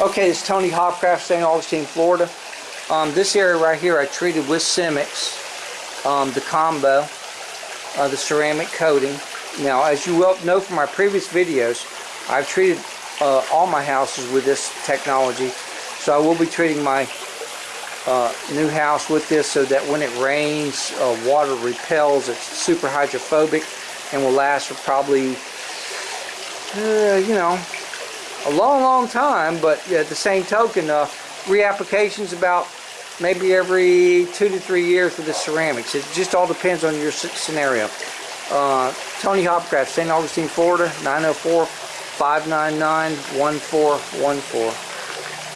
Okay, it's Tony Hopcraft, St. Augustine, Florida. Um, this area right here I treated with Simix, um, the combo, uh, the ceramic coating. Now, as you well know from my previous videos, I've treated uh, all my houses with this technology. So I will be treating my uh, new house with this so that when it rains, uh, water repels. It's super hydrophobic and will last for probably, uh, you know, a long, long time. But at the same token, uh, reapplications about maybe every two to three years with the ceramics. It just all depends on your scenario. Uh, Tony Hopcraft, St. Augustine, Florida, 904 599 1414.